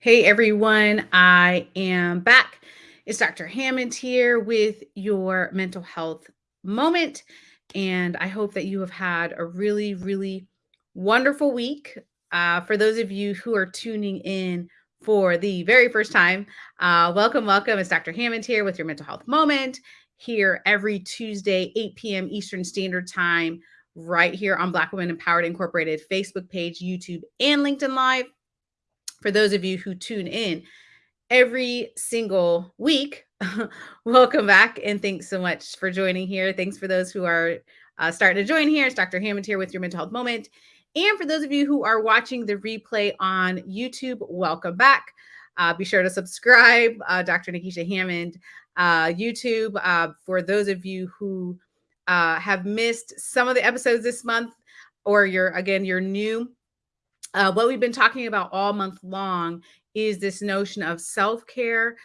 Hey everyone, I am back. It's Dr. Hammond here with your mental health moment. And I hope that you have had a really, really wonderful week. Uh, for those of you who are tuning in for the very first time, uh, welcome, welcome. It's Dr. Hammond here with your mental health moment here every Tuesday, 8 p.m. Eastern Standard Time, right here on Black Women Empowered Incorporated Facebook page, YouTube, and LinkedIn Live for those of you who tune in every single week, welcome back and thanks so much for joining here. Thanks for those who are uh, starting to join here. It's Dr. Hammond here with your mental health moment. And for those of you who are watching the replay on YouTube, welcome back. Uh, be sure to subscribe, uh, Dr. Nekeshia Hammond uh, YouTube. Uh, for those of you who uh, have missed some of the episodes this month, or you're again you're new uh, what we've been talking about all month long is this notion of self-care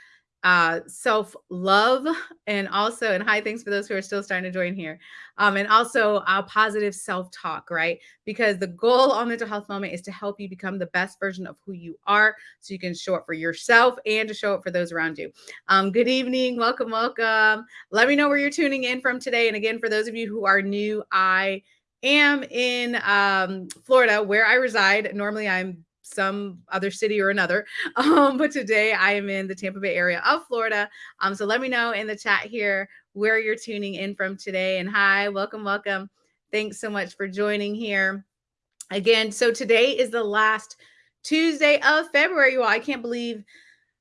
uh, self-love and also and hi thanks for those who are still starting to join here um, and also uh, positive self-talk right? Because the goal on mental health moment is to help you become the best version of who you are so you can show up for yourself and to show up for those around you. Um, good evening welcome welcome. Let me know where you're tuning in from today and again for those of you who are new i am in um, Florida, where I reside. Normally, I'm some other city or another, um, but today I am in the Tampa Bay area of Florida. Um, so let me know in the chat here where you're tuning in from today. And hi, welcome, welcome. Thanks so much for joining here again. So today is the last Tuesday of February. Well, I can't believe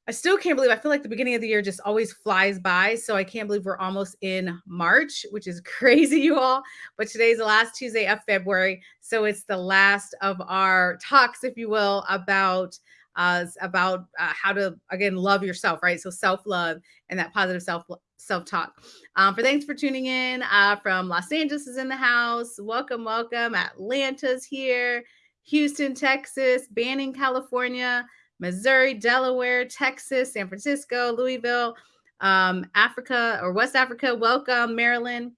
I still can't believe I feel like the beginning of the year just always flies by. So I can't believe we're almost in March, which is crazy, you all. But today's the last Tuesday of February. So it's the last of our talks, if you will, about uh, about uh, how to again love yourself, right? So self-love and that positive self self-talk. Um, for thanks for tuning in uh, from Los Angeles is in the house. Welcome, welcome. Atlanta's here. Houston, Texas, Banning, California. Missouri, Delaware, Texas, San Francisco, Louisville, um, Africa or West Africa. Welcome, Maryland.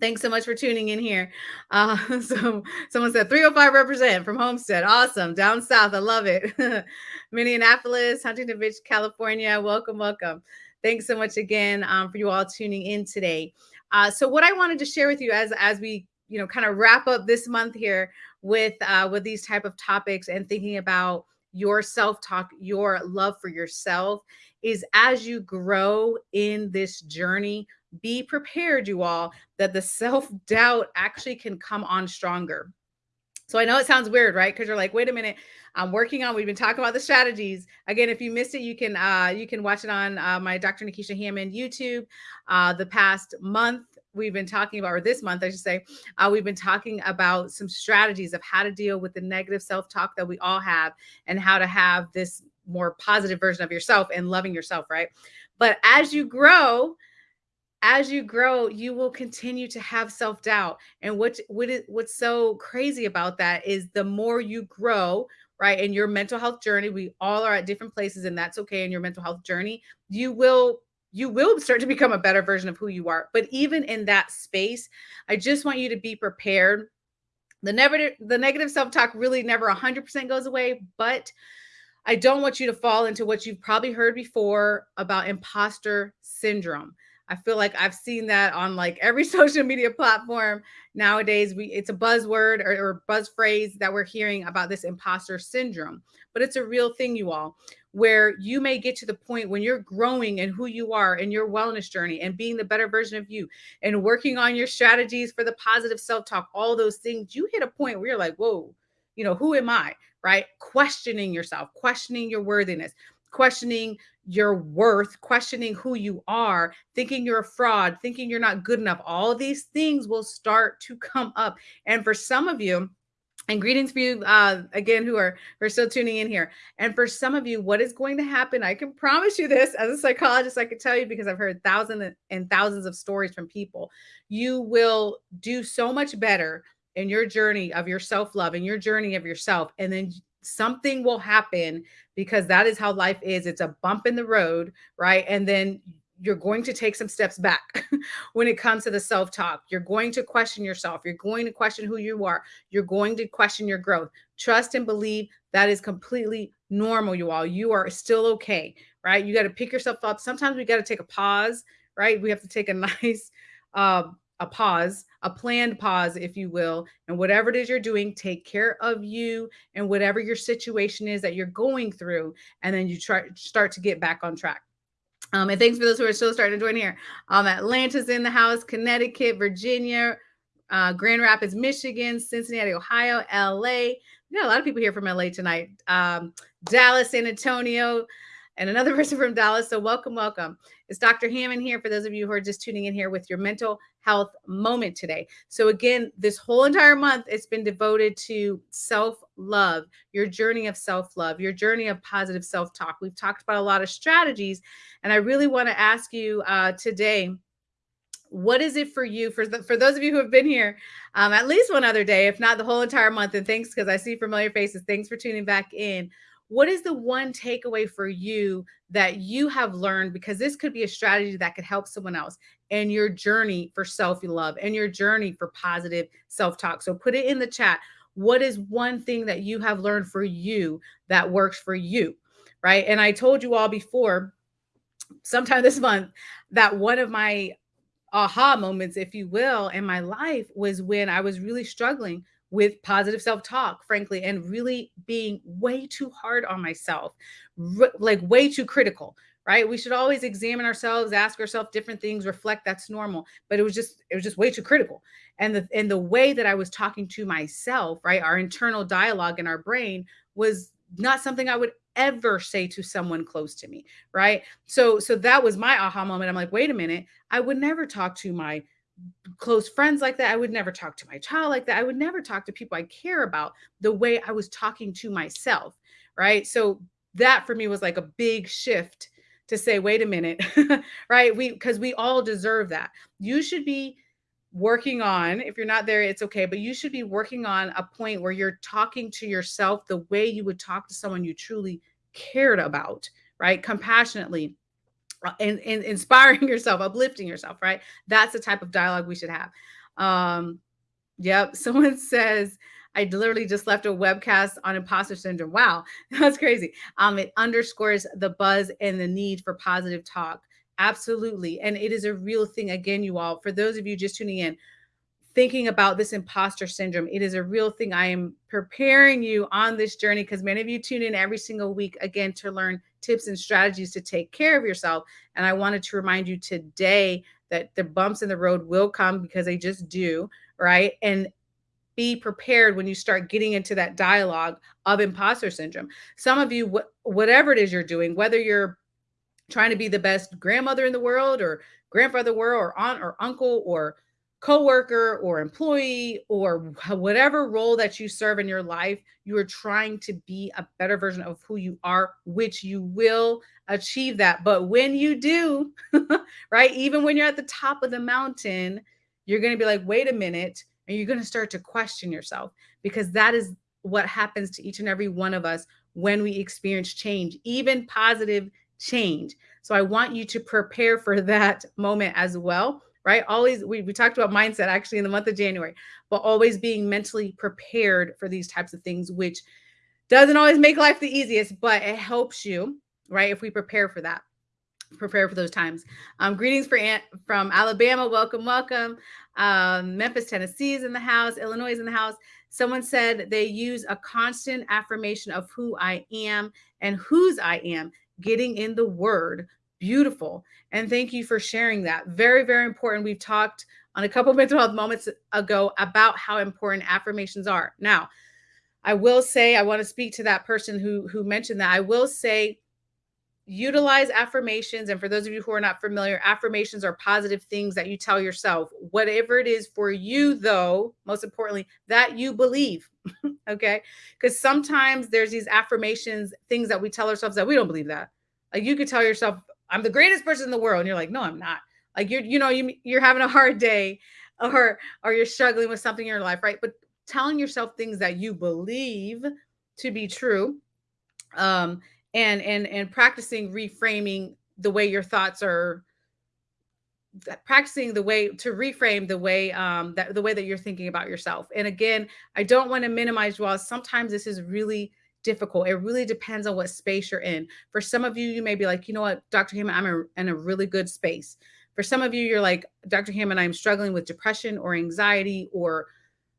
Thanks so much for tuning in here. Uh, so someone said 305 represent from Homestead. Awesome. Down south. I love it. Minneapolis, Huntington Beach, California. Welcome, welcome. Thanks so much again um, for you all tuning in today. Uh, so what I wanted to share with you as as we you know kind of wrap up this month here with uh, with these type of topics and thinking about your self talk, your love for yourself is as you grow in this journey, be prepared, you all, that the self doubt actually can come on stronger. So I know it sounds weird, right? Because you're like, wait a minute, I'm working on. We've been talking about the strategies. Again, if you missed it, you can uh, you can watch it on uh, my Dr. Nekeshia Hammond YouTube. Uh, the past month, we've been talking about, or this month, I should say, uh, we've been talking about some strategies of how to deal with the negative self-talk that we all have and how to have this more positive version of yourself and loving yourself, right? But as you grow, as you grow, you will continue to have self-doubt. And what, what is, what's so crazy about that is the more you grow, right, in your mental health journey, we all are at different places and that's okay in your mental health journey, you will you will start to become a better version of who you are. But even in that space, I just want you to be prepared. The negative, the negative self-talk really never 100% goes away, but I don't want you to fall into what you've probably heard before about imposter syndrome. I feel like I've seen that on like every social media platform nowadays. We it's a buzzword or, or buzz phrase that we're hearing about this imposter syndrome, but it's a real thing, you all where you may get to the point when you're growing and who you are in your wellness journey and being the better version of you and working on your strategies for the positive self-talk, all those things, you hit a point where you're like, whoa, you know, who am I? Right? Questioning yourself, questioning your worthiness, questioning your worth, questioning who you are, thinking you're a fraud, thinking you're not good enough. All these things will start to come up. And for some of you, and greetings for you uh, again who are who are still tuning in here. And for some of you, what is going to happen? I can promise you this as a psychologist, I can tell you because I've heard thousands and thousands of stories from people. You will do so much better in your journey of your self-love and your journey of yourself. And then something will happen because that is how life is. It's a bump in the road, right? And then you're going to take some steps back when it comes to the self talk. You're going to question yourself. You're going to question who you are. You're going to question your growth. Trust and believe that is completely normal, you all. You are still okay, right? You got to pick yourself up. Sometimes we got to take a pause, right? We have to take a nice, um, a pause, a planned pause, if you will. And whatever it is you're doing, take care of you and whatever your situation is that you're going through. And then you try start to get back on track. Um, and thanks for those who are still starting to join here. Um, Atlanta's in the house, Connecticut, Virginia, uh, Grand Rapids, Michigan, Cincinnati, Ohio, LA. We got a lot of people here from LA tonight. Um, Dallas, San Antonio, and another person from Dallas. So welcome, welcome. It's Dr. Hammond here for those of you who are just tuning in here with your mental health moment today. So again, this whole entire month it's been devoted to self-love, your journey of self-love, your journey of positive self-talk. We've talked about a lot of strategies, and I really want to ask you uh, today what is it for you for the, for those of you who have been here um, at least one other day if not the whole entire month and thanks because i see familiar faces thanks for tuning back in what is the one takeaway for you that you have learned? Because this could be a strategy that could help someone else and your journey for self-love and your journey for positive self-talk. So put it in the chat. What is one thing that you have learned for you that works for you right? And i told you all before sometime this month that one of my aha moments if you will in my life was when i was really struggling with positive self-talk frankly and really being way too hard on myself like way too critical right? We should always examine ourselves ask ourselves different things reflect that's normal but it was just it was just way too critical. And the and the way that i was talking to myself right our internal dialogue in our brain was not something i would ever say to someone close to me right? So so that was my aha moment. I'm like wait a minute. I would never talk to my close friends like that. I would never talk to my child like that. I would never talk to people I care about the way I was talking to myself. Right. So that for me was like a big shift to say, wait a minute. right. We, because we all deserve that. You should be working on, if you're not there, it's okay, but you should be working on a point where you're talking to yourself the way you would talk to someone you truly cared about. Right. Compassionately and, inspiring yourself, uplifting yourself, right? That's the type of dialogue we should have. Um, yep. Someone says, I literally just left a webcast on imposter syndrome. Wow, that's crazy. Um, it underscores the buzz and the need for positive talk. Absolutely. And it is a real thing. Again, you all, for those of you just tuning in, thinking about this imposter syndrome, it is a real thing. I am preparing you on this journey because many of you tune in every single week again to learn tips and strategies to take care of yourself. And I wanted to remind you today that the bumps in the road will come because they just do, right? And be prepared when you start getting into that dialogue of imposter syndrome. Some of you, wh- whatever it is you're doing, whether you're trying to be the best grandmother in the world or grandfather world or aunt or uncle or coworker or employee or whatever role that you serve in your life, you are trying to be a better version of who you are, which you will achieve that. But when you do, right, even when you're at the top of the mountain, you're going to be like, wait a minute, and you're going to start to question yourself because that is what happens to each and every one of us when we experience change, even positive change. So I want you to prepare for that moment as well right? Always, we, we talked about mindset actually in the month of January, but always being mentally prepared for these types of things, which doesn't always make life the easiest, but it helps you, right? If we prepare for that, prepare for those times. Um, greetings for Aunt from Alabama. Welcome, welcome. Um, Memphis, Tennessee is in the house. Illinois is in the house. Someone said they use a constant affirmation of who I am and whose I am, getting in the word Beautiful. And thank you for sharing that. Very, very important. We've talked on a couple of mental health moments ago about how important affirmations are. Now, I will say, I want to speak to that person who who mentioned that. I will say utilize affirmations and for those of you who are not familiar affirmations are positive things that you tell yourself whatever it is for you though most importantly that you believe okay because sometimes there's these affirmations things that we tell ourselves that we don't believe that like you could tell yourself I'm the greatest person in the world. And you're like, no, I'm not. Like you're, you know, you you're having a hard day or or you're struggling with something in your life, right? But telling yourself things that you believe to be true. Um, and and and practicing reframing the way your thoughts are practicing the way to reframe the way um that the way that you're thinking about yourself and again i don't want to minimize well sometimes this is really difficult it really depends on what space you're in for some of you you may be like you know what dr hammond i'm a, in a really good space for some of you you're like dr hammond i'm struggling with depression or anxiety or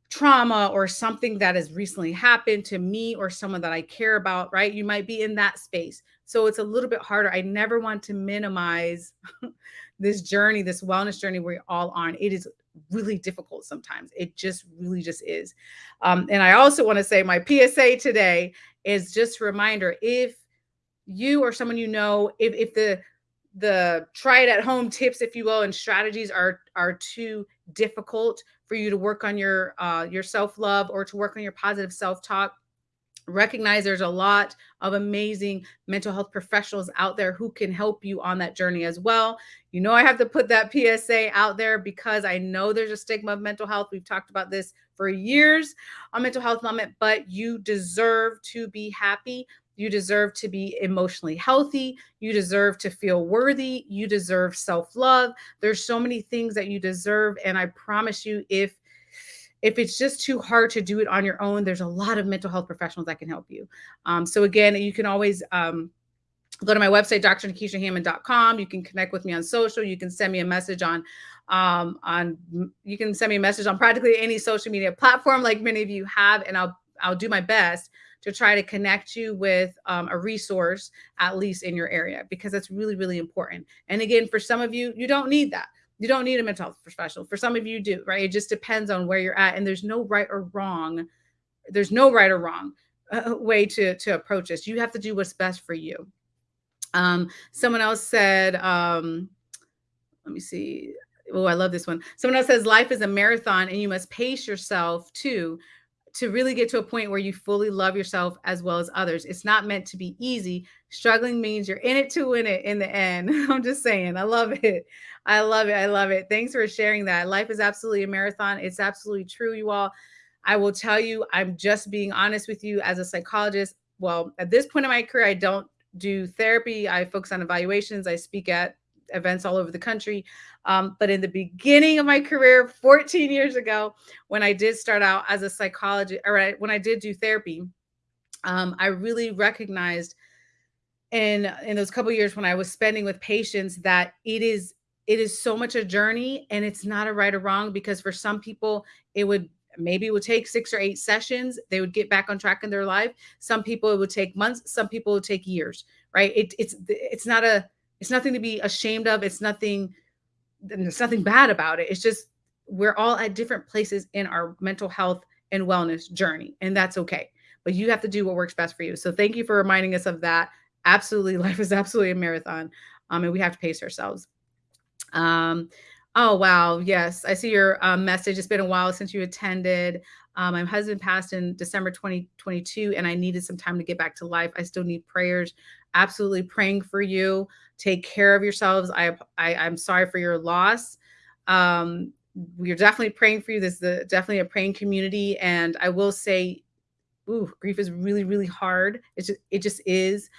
trauma or something that has recently happened to me or someone that I care about, right? You might be in that space. So it's a little bit harder. I never want to minimize this journey, this wellness journey we're all on. It is really difficult sometimes. It just really just is. Um, and I also want to say my PSA today is just a reminder if you or someone you know, if, if the the try it at home tips, if you will, and strategies are are too difficult for you to work on your uh, your self love or to work on your positive self talk, recognize there's a lot of amazing mental health professionals out there who can help you on that journey as well. You know, I have to put that PSA out there because I know there's a stigma of mental health. We've talked about this for years on Mental Health Moment, but you deserve to be happy. You deserve to be emotionally healthy. You deserve to feel worthy. You deserve self love. There's so many things that you deserve. And I promise you, if if it's just too hard to do it on your own, there's a lot of mental health professionals that can help you. Um, so again, you can always um, go to my website, drnekeshiahammond.com. You can connect with me on social. You can send me a message on um, on you can send me a message on practically any social media platform like many of you have, and I'll I'll do my best to try to connect you with um, a resource at least in your area because that's really really important. And again, for some of you, you don't need that you don't need a mental health professional. For some of you do, right? It just depends on where you're at. And there's no right or wrong. There's no right or wrong uh, way to, to approach this. You have to do what's best for you. Um, someone else said, um, let me see. Oh, I love this one. Someone else says life is a marathon and you must pace yourself too to really get to a point where you fully love yourself as well as others. It's not meant to be easy. Struggling means you're in it to win it in the end. I'm just saying. I love it. I love it. I love it. Thanks for sharing that. Life is absolutely a marathon. It's absolutely true, you all. I will tell you, I'm just being honest with you as a psychologist. Well, at this point in my career, I don't do therapy. I focus on evaluations. I speak at events all over the country. Um, but in the beginning of my career, 14 years ago, when I did start out as a psychologist, or when I did do therapy, um, I really recognized in in those couple years when I was spending with patients that it is it is so much a journey and it's not a right or wrong because for some people it would maybe it would take six or eight sessions they would get back on track in their life some people it would take months some people would take years right it, it's it's not a it's nothing to be ashamed of. It's nothing, there's nothing bad about it. It's just we're all at different places in our mental health and wellness journey, and that's okay. But you have to do what works best for you. So thank you for reminding us of that. Absolutely, life is absolutely a marathon, um, and we have to pace ourselves. Um, oh wow, yes, I see your um, message. It's been a while since you attended. Um, my husband passed in December 2022, and I needed some time to get back to life. I still need prayers. Absolutely praying for you. Take care of yourselves. I, I I'm sorry for your loss. Um, we're definitely praying for you. This is definitely a praying community, and I will say, ooh, grief is really really hard. It just it just is.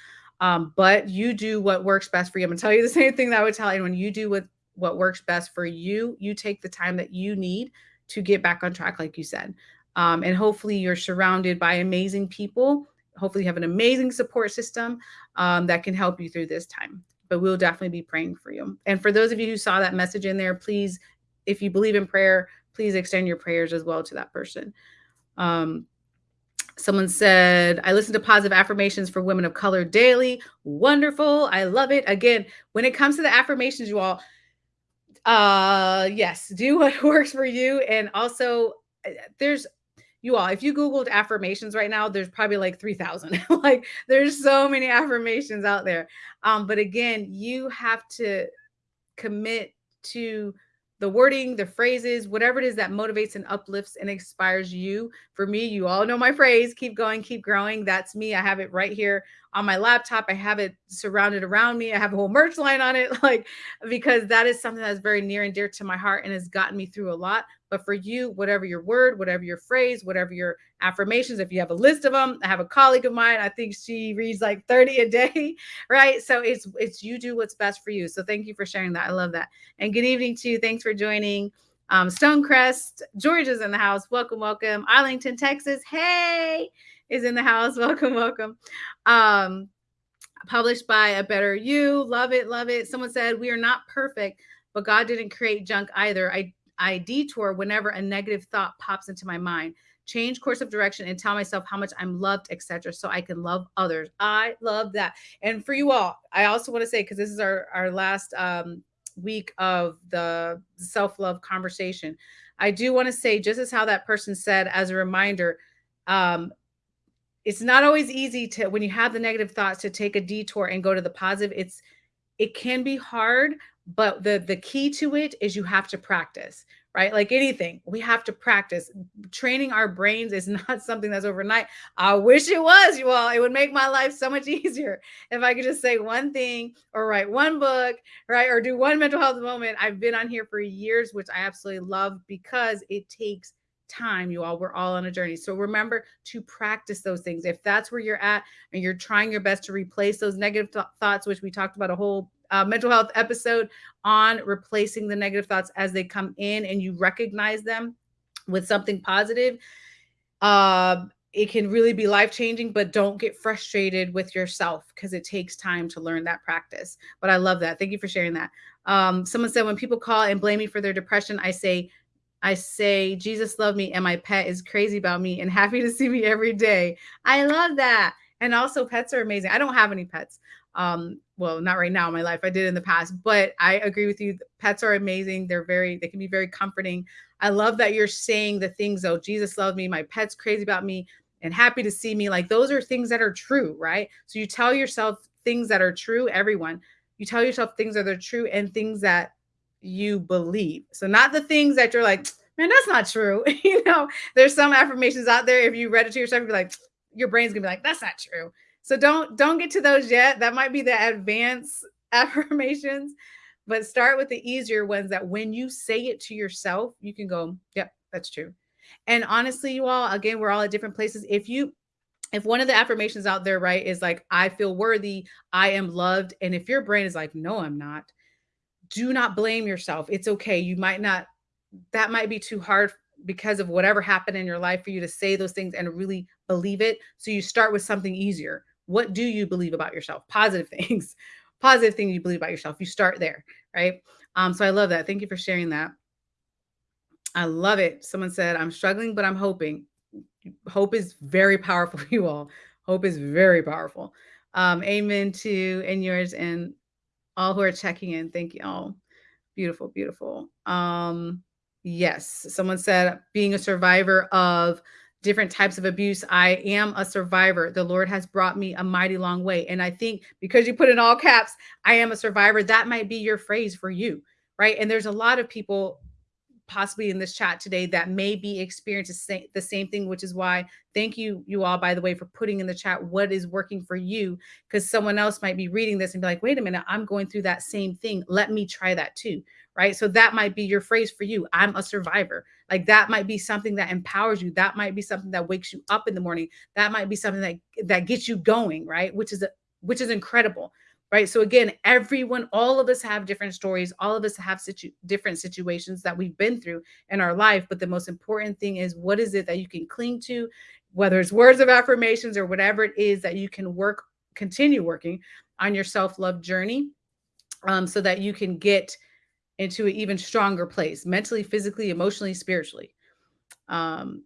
Um, but you do what works best for you. I'm gonna tell you the same thing that I would tell anyone. You do what what works best for you. You take the time that you need to get back on track, like you said. Um, and hopefully you're surrounded by amazing people. Hopefully you have an amazing support system um, that can help you through this time but we'll definitely be praying for you. And for those of you who saw that message in there, please, if you believe in prayer, please extend your prayers as well to that person. Um, someone said, I listen to positive affirmations for women of color daily. Wonderful. I love it. Again, when it comes to the affirmations, you all, uh, yes, do what works for you. And also, uh, there's you all, if you Googled affirmations right now, there's probably like 3,000. like there's so many affirmations out there. Um, but again, you have to commit to the wording, the phrases, whatever it is that motivates and uplifts and inspires you. For me, you all know my phrase keep going, keep growing. That's me. I have it right here on my laptop. I have it surrounded around me. I have a whole merch line on it, like because that is something that's very near and dear to my heart and has gotten me through a lot. But for you, whatever your word, whatever your phrase, whatever your affirmations, if you have a list of them, I have a colleague of mine, I think she reads like 30 a day, right? So it's it's you do what's best for you. So thank you for sharing that. I love that. And good evening to you. Thanks for joining. Um, Stonecrest, Georgia's in the house. Welcome, welcome. Arlington, Texas. Hey, is in the house. Welcome, welcome. Um, published by A Better You. Love it, love it. Someone said, We are not perfect, but God didn't create junk either. I I detour whenever a negative thought pops into my mind. Change course of direction and tell myself how much I'm loved, etc., so I can love others. I love that. And for you all, I also want to say because this is our our last um, week of the self love conversation, I do want to say just as how that person said as a reminder. Um, it's not always easy to when you have the negative thoughts to take a detour and go to the positive. It's it can be hard, but the the key to it is you have to practice right? Like anything we have to practice. Training our brains is not something that's overnight. I wish it was you all. It would make my life so much easier if i could just say one thing or write one book right? Or do one mental health moment. I've been on here for years which i absolutely love because it takes time you all we're all on a journey. So remember to practice those things. If that's where you're at and you're trying your best to replace those negative th- thoughts which we talked about a whole uh, mental health episode on replacing the negative thoughts as they come in and you recognize them with something positive uh, it can really be life changing but don't get frustrated with yourself because it takes time to learn that practice. But i love that. Thank you for sharing that. Um, someone said when people call and blame me for their depression i say i say jesus loved me and my pet is crazy about me and happy to see me every day. I love that. And also pets are amazing. I don't have any pets um well not right now in my life. I did in the past but i agree with you. Pets are amazing. They're very they can be very comforting. I love that you're saying the things though jesus loved me. My pet's crazy about me and happy to see me. Like those are things that are true right? So you tell yourself things that are true everyone. You tell yourself things that are true and things that you believe so not the things that you're like man that's not true you know there's some affirmations out there if you read it to yourself you're like your brain's gonna be like that's not true so don't don't get to those yet. That might be the advanced affirmations, but start with the easier ones that when you say it to yourself, you can go, "Yep, that's true." And honestly, you all, again, we're all at different places. If you if one of the affirmations out there, right, is like, I feel worthy, I am loved. And if your brain is like, no, I'm not, do not blame yourself. It's okay. You might not, that might be too hard because of whatever happened in your life for you to say those things and really believe it. So you start with something easier. What do you believe about yourself? Positive things, positive things you believe about yourself. You start there, right? Um, so I love that. Thank you for sharing that. I love it. Someone said, I'm struggling, but I'm hoping. Hope is very powerful, you all. Hope is very powerful. Um, amen to and yours and all who are checking in. Thank you all. Beautiful, beautiful. Um, yes, someone said being a survivor of different types of abuse. I am a survivor. The Lord has brought me a mighty long way. And I think because you put in all caps, I am a survivor, that might be your phrase for you, right? And there's a lot of people possibly in this chat today that may be experiencing the same thing, which is why thank you, you all, by the way, for putting in the chat what is working for you, because someone else might be reading this and be like, wait a minute, I'm going through that same thing. Let me try that too right? So that might be your phrase for you. I'm a survivor. Like that might be something that empowers you. That might be something that wakes you up in the morning. That might be something that that gets you going, right? Which is a, which is incredible. Right. So again, everyone, all of us have different stories. All of us have situ- different situations that we've been through in our life. But the most important thing is what is it that you can cling to, whether it's words of affirmations or whatever it is that you can work, continue working on your self-love journey um, so that you can get into an even stronger place mentally, physically, emotionally, spiritually. Um,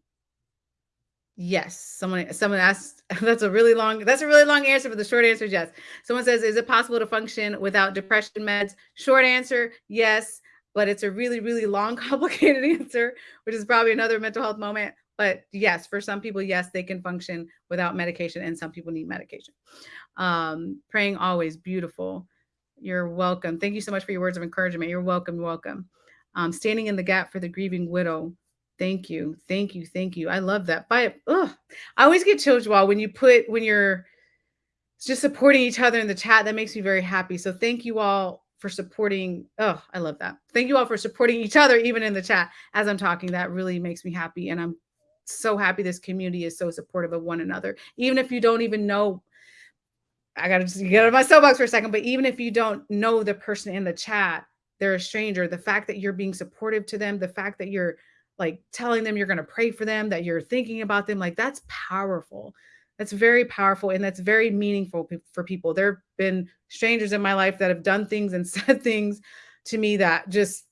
yes, someone someone asked that's a really long that's a really long answer, but the short answer is yes. Someone says, is it possible to function without depression meds? Short answer, yes, but it's a really, really long, complicated answer, which is probably another mental health moment. But yes, for some people, yes, they can function without medication, and some people need medication. Um, praying always beautiful. You're welcome. Thank you so much for your words of encouragement. You're welcome. Welcome. Um, standing in the gap for the grieving widow. Thank you. Thank you. Thank you. I love that. By ugh, I always get chills while when you put when you're just supporting each other in the chat. That makes me very happy. So thank you all for supporting. Oh, I love that. Thank you all for supporting each other, even in the chat as I'm talking. That really makes me happy. And I'm so happy this community is so supportive of one another. Even if you don't even know, I got to just get out of my soapbox for a second, but even if you don't know the person in the chat, they're a stranger. The fact that you're being supportive to them, the fact that you're like telling them you're going to pray for them, that you're thinking about them, like that's powerful. That's very powerful and that's very meaningful for people. There have been strangers in my life that have done things and said things to me that just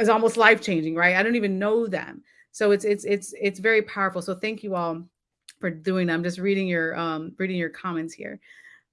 is almost life changing, right? I don't even know them. So it's it's it's it's very powerful. So thank you all for doing that. I'm just reading your um reading your comments here.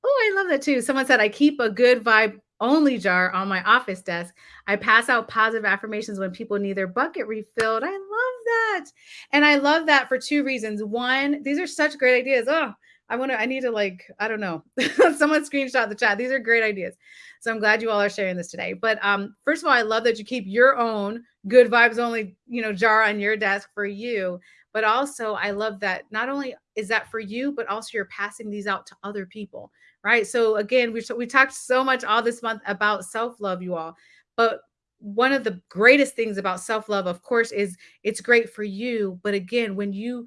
Oh, I love that too. Someone said I keep a good vibe only jar on my office desk. I pass out positive affirmations when people need their bucket refilled. I love that. And I love that for two reasons. One, these are such great ideas. Oh, I want to, I need to like, I don't know, someone screenshot the chat. These are great ideas. So I'm glad you all are sharing this today. But um, first of all, I love that you keep your own good vibes only, you know, jar on your desk for you. But also, I love that not only is that for you, but also you're passing these out to other people right? So again, we we talked so much all this month about self-love, you all. But one of the greatest things about self-love, of course, is it's great for you. But again, when you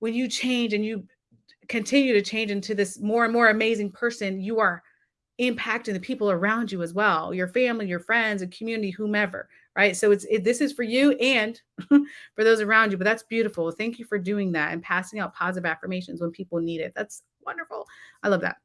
when you change and you continue to change into this more and more amazing person, you are impacting the people around you as well, your family, your friends, and community, whomever, right? So it's it, this is for you and for those around you. But that's beautiful. Thank you for doing that and passing out positive affirmations when people need it. That's wonderful. I love that.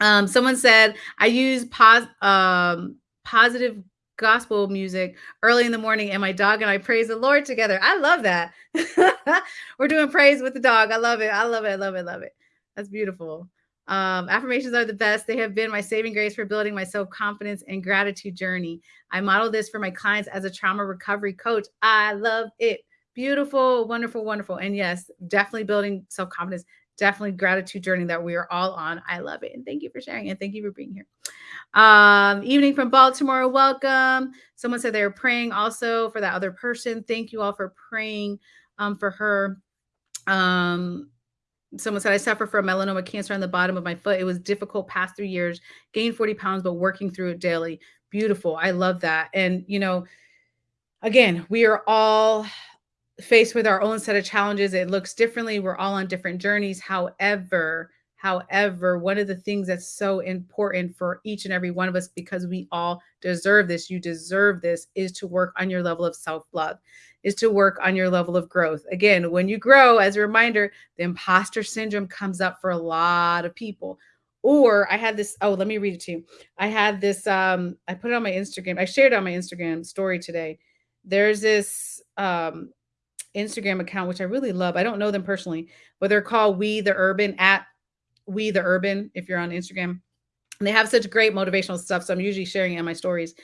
Um, someone said, I use pos- um, positive gospel music early in the morning, and my dog and I praise the Lord together. I love that. We're doing praise with the dog. I love it. I love it. I love it. Love it. That's beautiful. Um, affirmations are the best. They have been my saving grace for building my self confidence and gratitude journey. I model this for my clients as a trauma recovery coach. I love it. Beautiful, wonderful, wonderful. And yes, definitely building self confidence definitely gratitude journey that we are all on. I love it. And thank you for sharing and thank you for being here. Um, evening from Baltimore, welcome. Someone said they were praying also for that other person. Thank you all for praying um, for her. Um, someone said I suffer from melanoma cancer on the bottom of my foot. It was difficult past three years, gained 40 pounds, but working through it daily. Beautiful. I love that. And you know, again, we are all faced with our own set of challenges it looks differently. We're all on different journeys. However however one of the things that's so important for each and every one of us because we all deserve this you deserve this is to work on your level of self-love is to work on your level of growth. Again when you grow as a reminder the imposter syndrome comes up for a lot of people. Or i had this oh let me read it to you. I had this um i put it on my instagram i shared on my instagram story today. There's this um Instagram account, which I really love. I don't know them personally, but they're called We the Urban at We the Urban. If you're on Instagram, and they have such great motivational stuff. So I'm usually sharing it in my stories.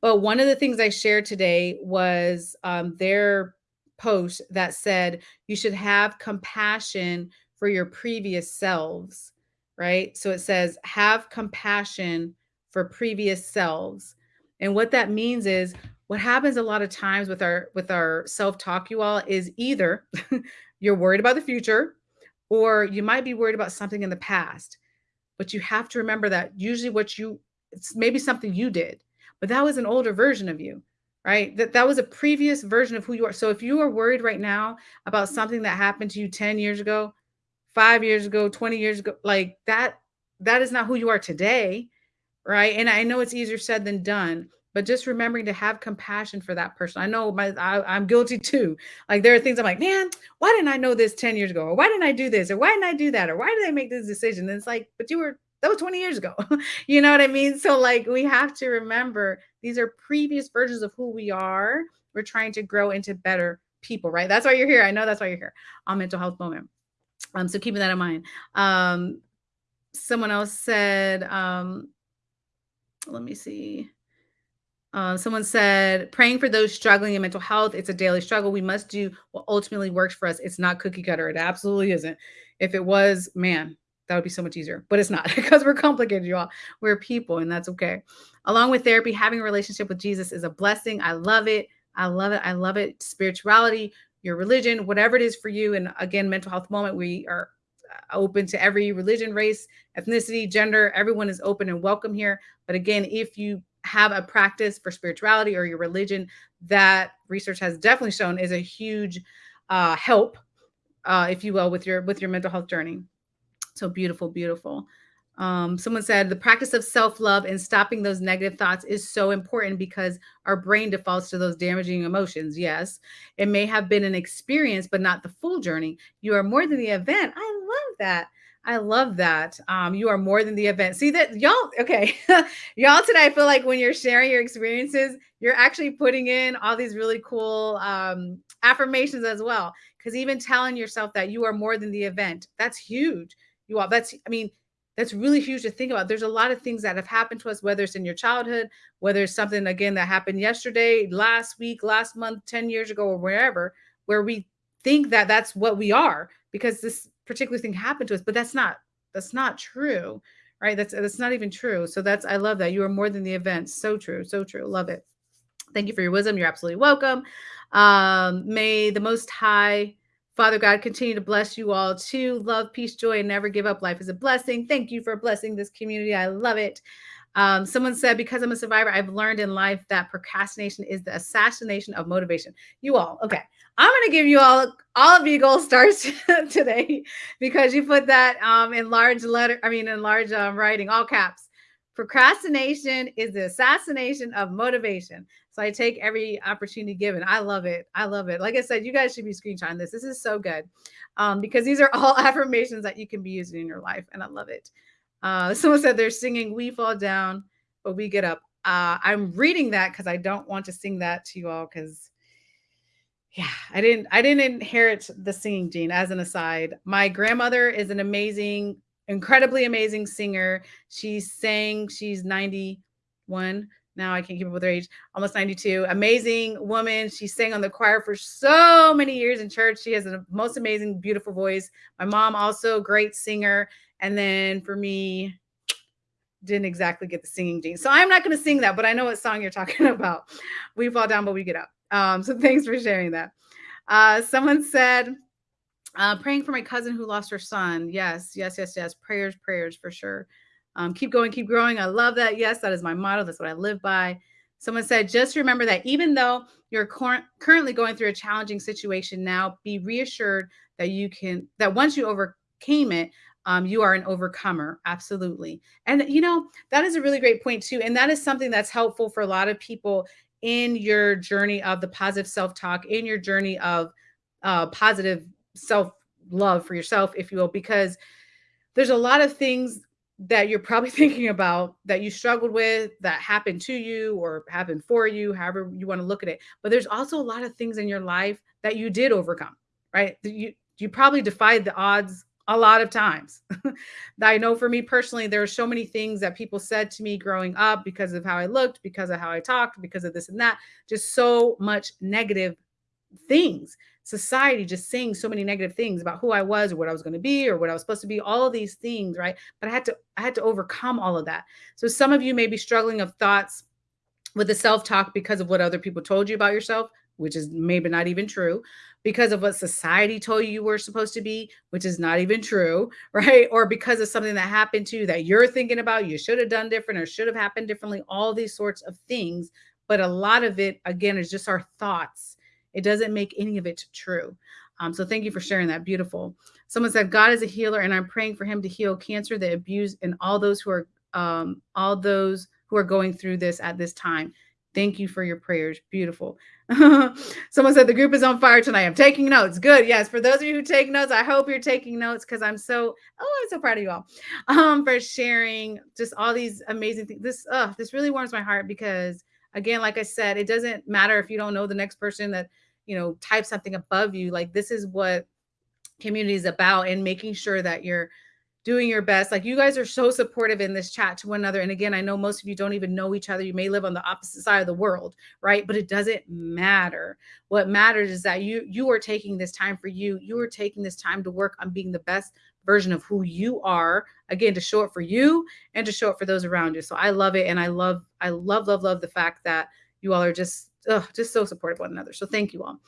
But one of the things I shared today was um, their post that said you should have compassion for your previous selves, right? So it says have compassion for previous selves. And what that means is what happens a lot of times with our with our self-talk you all is either you're worried about the future or you might be worried about something in the past but you have to remember that usually what you it's maybe something you did but that was an older version of you right? That that was a previous version of who you are. So if you are worried right now about something that happened to you 10 years ago 5 years ago 20 years ago like that that is not who you are today right? And i know it's easier said than done but just remembering to have compassion for that person. I know my I, am guilty too. Like there are things I'm like, man, why didn't I know this 10 years ago? Or why didn't I do this? Or why didn't I do that? Or why did I make this decision? And it's like, but you were that was 20 years ago. you know what I mean? So like we have to remember these are previous versions of who we are. We're trying to grow into better people, right? That's why you're here. I know that's why you're here on mental health moment. Um, so keeping that in mind. Um, someone else said, um, let me see. Uh, someone said, praying for those struggling in mental health. It's a daily struggle. We must do what ultimately works for us. It's not cookie cutter. It absolutely isn't. If it was, man, that would be so much easier. But it's not because we're complicated, you all. We're people, and that's okay. Along with therapy, having a relationship with Jesus is a blessing. I love it. I love it. I love it. Spirituality, your religion, whatever it is for you. And again, mental health moment, we are open to every religion, race, ethnicity, gender. Everyone is open and welcome here. But again, if you have a practice for spirituality or your religion, that research has definitely shown is a huge uh, help, uh, if you will, with your with your mental health journey. So beautiful, beautiful. Um, someone said the practice of self love and stopping those negative thoughts is so important because our brain defaults to those damaging emotions. Yes, it may have been an experience, but not the full journey. You are more than the event. I love that. I love that. Um, you are more than the event. See that y'all, okay. y'all today, I feel like when you're sharing your experiences, you're actually putting in all these really cool um, affirmations as well. Because even telling yourself that you are more than the event, that's huge. You all, that's, I mean, that's really huge to think about. There's a lot of things that have happened to us, whether it's in your childhood, whether it's something again that happened yesterday, last week, last month, 10 years ago, or wherever, where we think that that's what we are because this particular thing happened to us, but that's not that's not true, right? That's that's not even true. So that's I love that you are more than the event. So true, so true. Love it. Thank you for your wisdom. You're absolutely welcome. Um, may the Most High Father God, continue to bless you all too. Love, peace, joy, and never give up. Life is a blessing. Thank you for blessing this community. I love it. Um, someone said, because I'm a survivor, I've learned in life that procrastination is the assassination of motivation. You all, okay. I'm going to give you all, all of you gold stars today because you put that um, in large letter, I mean, in large um, writing, all caps. Procrastination is the assassination of motivation. So I take every opportunity given. I love it. I love it. Like I said, you guys should be screenshotting this. This is so good um, because these are all affirmations that you can be using in your life. And I love it. Uh, someone said they're singing We Fall Down, but we get up. Uh, I'm reading that because I don't want to sing that to you all because yeah, I didn't I didn't inherit the singing gene as an aside. My grandmother is an amazing, incredibly amazing singer. She sang, she's 91 now I can't keep up with her age, almost 92. Amazing woman. She sang on the choir for so many years in church. She has the most amazing, beautiful voice. My mom also great singer. And then for me, didn't exactly get the singing gene. So I'm not going to sing that, but I know what song you're talking about. We fall down, but we get up. Um, so thanks for sharing that. Uh, someone said, uh, praying for my cousin who lost her son. Yes, yes, yes, yes. Prayers, prayers for sure. Um, keep going, keep growing. I love that. Yes, that is my motto. That's what I live by. Someone said, just remember that even though you're cor- currently going through a challenging situation now, be reassured that you can, that once you overcame it, um, you are an overcomer. Absolutely. And, you know, that is a really great point, too. And that is something that's helpful for a lot of people in your journey of the positive self talk, in your journey of uh, positive self love for yourself, if you will, because there's a lot of things that you're probably thinking about that you struggled with that happened to you or happened for you, however you want to look at it. But there's also a lot of things in your life that you did overcome, right? You you probably defied the odds a lot of times. I know for me personally, there are so many things that people said to me growing up because of how I looked, because of how I talked, because of this and that, just so much negative things society just saying so many negative things about who I was or what I was going to be or what I was supposed to be, all of these things, right? But I had to I had to overcome all of that. So some of you may be struggling of thoughts with the self-talk because of what other people told you about yourself, which is maybe not even true, because of what society told you you were supposed to be, which is not even true, right? Or because of something that happened to you that you're thinking about, you should have done different or should have happened differently, all these sorts of things. But a lot of it, again, is just our thoughts it doesn't make any of it true. Um, so thank you for sharing that. Beautiful. Someone said, God is a healer, and I'm praying for him to heal cancer, the abuse, and all those who are um, all those who are going through this at this time. Thank you for your prayers. Beautiful. Someone said the group is on fire tonight. I'm taking notes. Good. Yes. For those of you who take notes, I hope you're taking notes because I'm so oh, I'm so proud of you all um, for sharing just all these amazing things. This uh, this really warms my heart because again, like I said, it doesn't matter if you don't know the next person that you know type something above you. Like this is what community is about, and making sure that you're doing your best. Like you guys are so supportive in this chat to one another. And again, I know most of you don't even know each other. You may live on the opposite side of the world, right? But it doesn't matter. What matters is that you you are taking this time for you. You are taking this time to work on being the best version of who you are again to show it for you and to show it for those around you so i love it and i love i love love love the fact that you all are just ugh, just so supportive one another so thank you all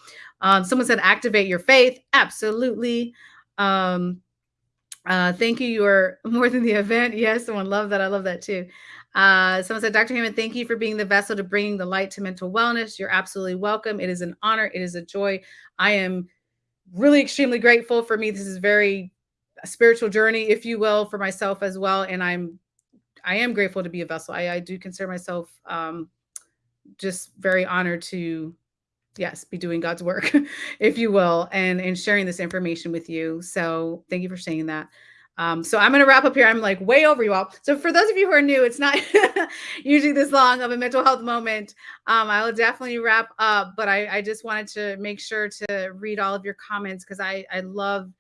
um, someone said activate your faith absolutely um, Uh, thank you. You are more than the event. Yes, someone loved that. I love that too. Uh, someone said, Dr. Hammond, thank you for being the vessel to bringing the light to mental wellness. You're absolutely welcome. It is an honor. It is a joy. I am really extremely grateful for me. This is very a spiritual journey, if you will, for myself as well. And I'm, I am grateful to be a vessel. I, I do consider myself um, just very honored to yes, be doing God's work, if you will, and and sharing this information with you. So thank you for saying that. Um, so I'm going to wrap up here. I'm like way over you all. So for those of you who are new, it's not usually this long of a mental health moment. Um, I will definitely wrap up, but I, I just wanted to make sure to read all of your comments because I, I love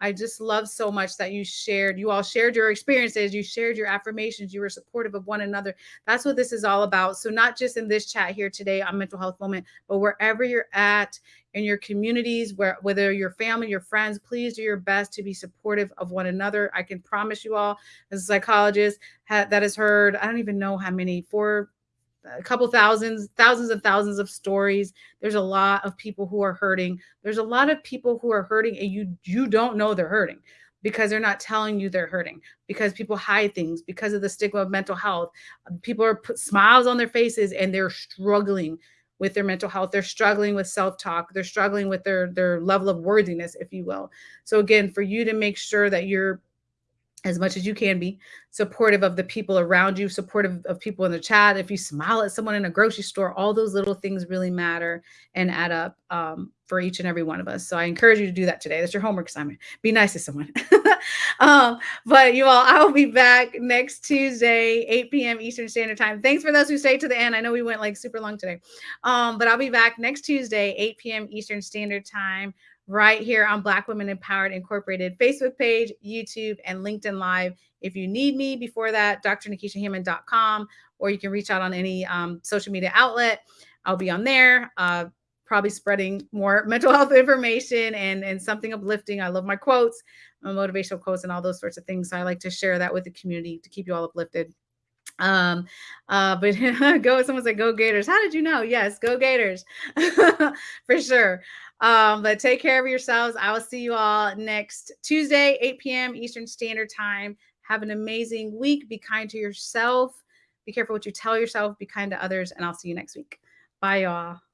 I just love so much that you shared, you all shared your experiences, you shared your affirmations, you were supportive of one another. That's what this is all about. So, not just in this chat here today on Mental Health Moment, but wherever you're at in your communities, where whether your family, your friends, please do your best to be supportive of one another. I can promise you all, as a psychologist that has heard, I don't even know how many, four, a couple thousands, thousands and thousands of stories. There's a lot of people who are hurting. There's a lot of people who are hurting and you you don't know they're hurting because they're not telling you they're hurting because people hide things because of the stigma of mental health. People are put smiles on their faces and they're struggling with their mental health. They're struggling with self-talk. They're struggling with their their level of worthiness, if you will. So again, for you to make sure that you're as much as you can be supportive of the people around you supportive of people in the chat. If you smile at someone in a grocery store all those little things really matter and add up um, for each and every one of us. So i encourage you to do that today. That's your homework assignment. Be nice to someone. Um, but you all i will be back next tuesday 8 p.m eastern standard time. Thanks for those who stayed to the end. I know we went like super long today. Um, but i'll be back next tuesday 8 p.m eastern standard time right here on Black Women Empowered Incorporated Facebook page, YouTube, and LinkedIn Live. If you need me before that, drnekeshiahammond.com, or you can reach out on any um, social media outlet. I'll be on there, uh, probably spreading more mental health information and, and something uplifting. I love my quotes, my motivational quotes, and all those sorts of things. So I like to share that with the community to keep you all uplifted. Um, uh, but go, someone said, go Gators. How did you know? Yes, go Gators for sure. Um, but take care of yourselves. I will see you all next Tuesday, 8 p.m. Eastern Standard Time. Have an amazing week. Be kind to yourself. Be careful what you tell yourself. Be kind to others. And I'll see you next week. Bye, y'all.